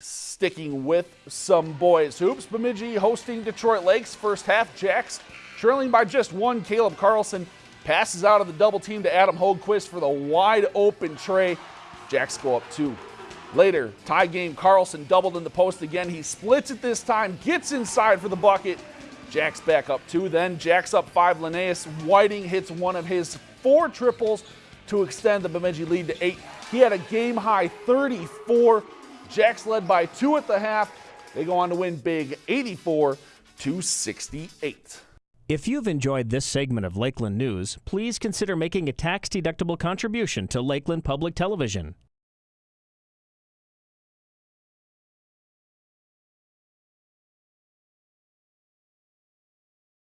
Sticking with some boys hoops, Bemidji hosting Detroit Lakes. First half, Jacks trailing by just one. Caleb Carlson passes out of the double team to Adam Hogequist for the wide open trey. Jacks go up two. Later, tie game, Carlson doubled in the post again. He splits it this time, gets inside for the bucket. Jacks back up two. Then Jacks up five. Linnaeus Whiting hits one of his four triples to extend the Bemidji lead to eight. He had a game high 34 Jacks led by two at the half. They go on to win big 84 to 68. If you've enjoyed this segment of Lakeland News, please consider making a tax-deductible contribution to Lakeland Public Television.